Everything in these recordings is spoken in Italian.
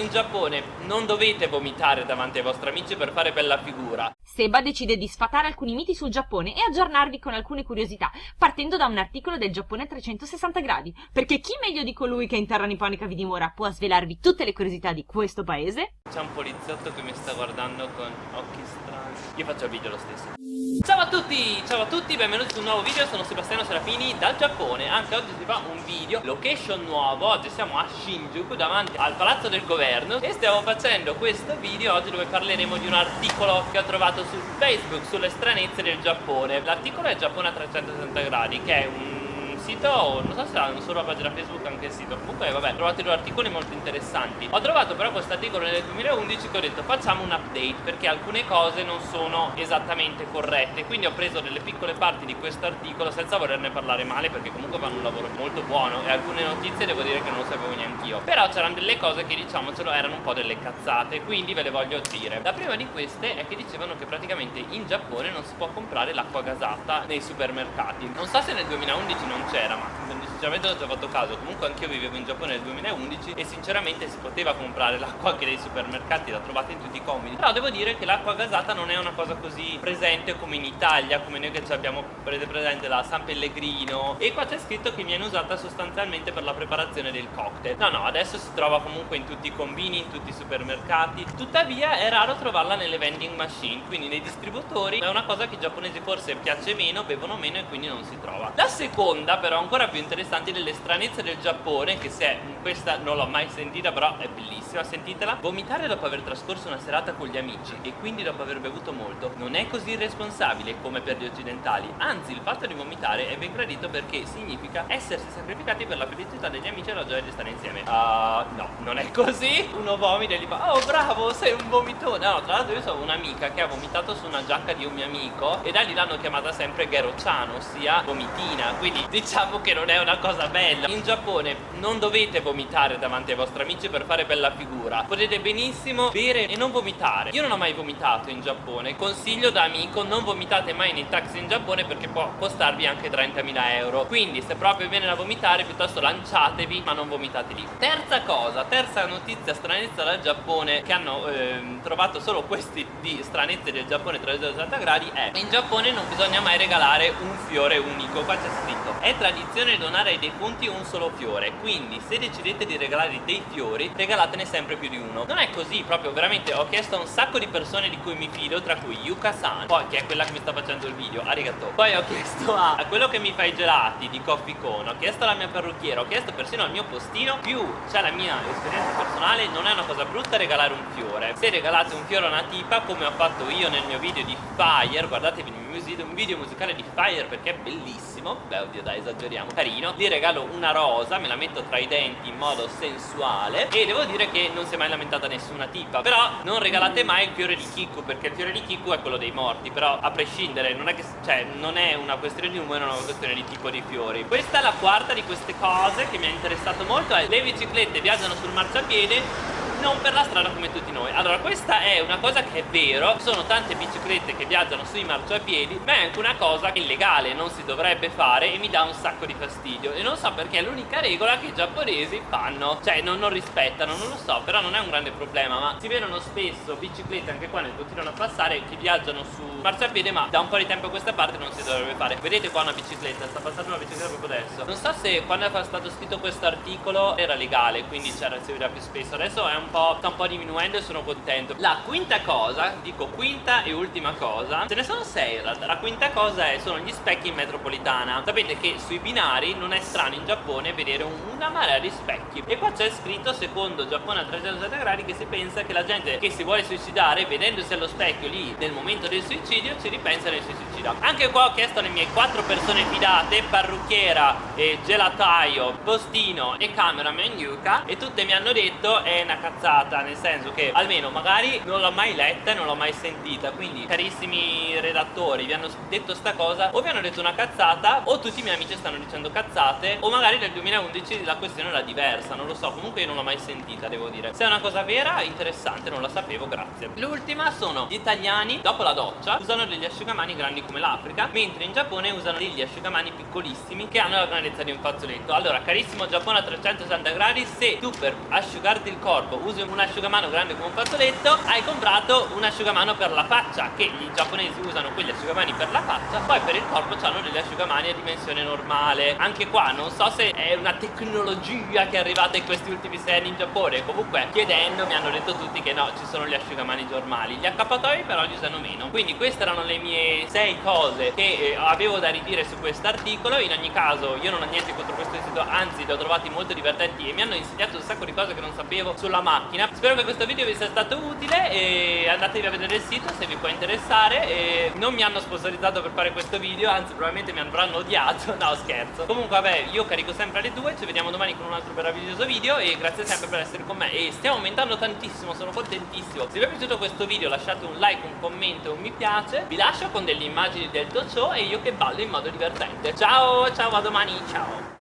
In Giappone non dovete vomitare davanti ai vostri amici per fare bella figura. Seba decide di sfatare alcuni miti sul Giappone e aggiornarvi con alcune curiosità, partendo da un articolo del Giappone a 360 gradi. Perché chi meglio di colui che in terra nipponica vi dimora può svelarvi tutte le curiosità di questo paese? C'è un poliziotto che mi sta guardando con occhi strani. Io faccio il video lo stesso. Ciao a tutti, ciao a tutti, benvenuti su un nuovo video, sono Sebastiano Serafini dal Giappone. Anche oggi si fa un video, location nuovo, oggi siamo a Shinjuku davanti al palazzo del governo. E stiamo facendo questo video oggi dove parleremo di un articolo che ho trovato su Facebook sulle stranezze del Giappone. L'articolo è Giappone a 360 gradi che è un sito, non so se hanno solo la pagina Facebook anche il sito. Comunque vabbè, trovate due articoli molto interessanti. Ho trovato però questo articolo nel 2011 che ho detto facciamo un update Perché alcune cose non sono esattamente corrette. Quindi ho preso delle piccole parti di questo articolo senza volerne parlare male Perché comunque fanno un lavoro molto buono. E alcune notizie devo dire che non sapevo neanche io. Però c'erano delle cose che diciamocelo erano un po' delle cazzate Quindi ve le voglio dire. La prima di queste è che dicevano che praticamente in Giappone non si può comprare l'acqua gasata nei supermercati. Non so se nel 2011 non c'era ma sinceramente non ci ho fatto caso. Comunque anch'io vivevo in Giappone nel 2011 e sinceramente si poteva comprare l'acqua anche nei supermercati la trovate in tutti i comodi. Però devo dire che l'acqua gasata non è una cosa così presente come in Italia come noi che ci abbiamo presente la San Pellegrino. E qua c'è scritto che viene usata sostanzialmente per la preparazione del cocktail. No no adesso si trova comunque in tutti i combini in tutti i supermercati. Tuttavia è raro trovarla nelle vending machine quindi nei distributori. È una cosa che i giapponesi forse piace meno bevono meno e quindi non si trova. La seconda però ancora più interessanti delle stranezze del Giappone che se questa non l'ho mai sentita però è bellissima sentitela. Vomitare dopo aver trascorso una serata con gli amici e quindi dopo aver bevuto molto non è così irresponsabile come per gli occidentali. Anzi il fatto di vomitare è ben gradito perché significa essersi sacrificati per la felicità degli amici e la gioia di stare insieme. Uh, no non è così. Uno vomita e gli fa oh bravo sei un vomitone. No tra l'altro io so un'amica che ha vomitato su una giacca di un mio amico e da lì l'hanno chiamata sempre Gero-chan ossia vomitina. Quindi diciamo che non è una cosa bella. In Giappone non dovete vomitare davanti ai vostri amici per fare bella figura. Potete benissimo bere e non vomitare. Io non ho mai vomitato in Giappone. Consiglio da amico non vomitate mai nei taxi in Giappone perché può costarvi anche 30.000 euro. Quindi se proprio viene da vomitare piuttosto lanciatevi ma non vomitate lì. Terza cosa, terza notizia stranezza dal Giappone Che hanno ehm, trovato solo questi di stranezze del Giappone 360 gradi È in Giappone non bisogna mai regalare un fiore unico. Qua c'è scritto È tradizione donare ai defunti un solo fiore Quindi se decidete di regalare dei fiori Regalatene sempre più di uno. Non è così proprio veramente ho chiesto a un sacco di persone di cui mi fido Tra cui Yuka-san Poi che è quella che mi sta facendo il video Arigato. Poi ho chiesto a, a quello che mi fa i gelati di Coffee Cone Ho chiesto alla mia parrucchiera Ho chiesto persino al mio postino Più c'è la mia esperienza personale Non è una cosa brutta regalare un fiore. Se regalate un fiore a una tipa Come ho fatto io nel mio video di Fire Guardatevi il mio un video musicale di Fire Perché è bellissimo. Beh oddio dai esageriamo Carino. Gli regalo una rosa Me la metto tra i denti in modo sensuale. E devo dire che non si è mai lamentata nessuna tipa. Però non regalate mai il fiore di Kiku Perché il fiore di Kiku è quello dei morti. Però a prescindere non è, che, cioè, non è una questione di umore Non è una questione di tipo di fiori. Questa è la quarta di queste cose che mi ha interessato molto. È le biciclette viaggiano sul marciapiede non per la strada come tutti noi. Allora questa è una cosa che è vero Sono tante biciclette che viaggiano sui marciapiedi Ma è anche una cosa illegale Non si dovrebbe fare e mi dà un sacco di fastidio. E non so perché è l'unica regola che i giapponesi fanno. Cioè non, non rispettano, non lo so Però non è un grande problema Ma si vedono spesso biciclette anche qua ne continuano a passare Che viaggiano su marciapiede Ma da un po' di tempo a questa parte non si dovrebbe fare. Vedete qua una bicicletta, sta passando una bicicletta proprio adesso. Non so se quando è stato scritto questo articolo era legale Quindi c'era, si vedeva più spesso. Adesso è un po', sta un po' diminuendo e sono contento. La quinta cosa, dico quinta e ultima cosa Ce ne sono sei in realtà. La quinta cosa è, sono gli specchi in metropolitana. Sapete che sui binari non è strano in Giappone vedere una marea di specchi. E qua c'è scritto secondo Giappone a 360 gradi che si pensa che la gente che si vuole suicidare Vedendosi allo specchio lì nel momento del suicidio ci ripensa e si suicida. Anche qua ho chiesto alle mie quattro persone fidate Parrucchiera, eh, gelataio, postino e cameraman Yuka E tutte mi hanno detto è una cazzata nel senso che almeno magari non l'ho mai letta e non l'ho mai sentita. Quindi carissimi redattori vi hanno detto sta cosa o vi hanno detto una cazzata o tutti i miei amici stanno dicendo cazzate o magari nel 2011 la questione era diversa non lo so comunque io non l'ho mai sentita devo dire. Se è una cosa vera interessante non la sapevo grazie. L'ultima sono gli italiani dopo la doccia usano degli asciugamani grandi come l'Africa mentre in Giappone usano degli asciugamani piccolissimi che hanno la grandezza di un fazzoletto. Allora carissimo Giappone a 360 gradi se tu per asciugarti il corpo usi un asciugamano grande come un fazzoletto hai comprato un asciugamano per la faccia che i giapponesi usano quegli asciugamani per la faccia poi per il corpo hanno degli asciugamani a dimensione normale. Anche qua non so se è una tecnologia che è arrivata in questi ultimi sei anni in Giappone. Comunque chiedendo mi hanno detto tutti che no ci sono gli asciugamani normali. Gli accappatoi però li usano meno. Quindi queste erano le mie sei cose che eh, avevo da ridire su questo articolo. In ogni caso io non ho niente contro questo sito anzi li ho trovati molto divertenti e mi hanno insegnato un sacco di cose che non sapevo sulla macchina. Spero che questo video vi sia stato utile e andatevi a vedere il sito se vi può interessare. E non mi hanno sponsorizzato per fare questo video anzi probabilmente mi avranno odiato. No scherzo. Comunque vabbè io carico sempre alle 2 ci vediamo domani con un altro meraviglioso video e grazie sempre per essere con me. E stiamo aumentando tantissimo sono contentissimo. Se vi è piaciuto questo video lasciate un like un commento un mi piace. Vi lascio con delle immagini del Tocho e io che ballo in modo divertente. Ciao ciao a domani. Ciao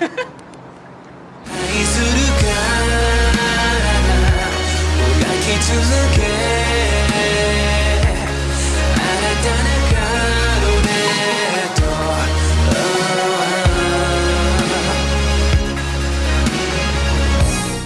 愛するからもき続け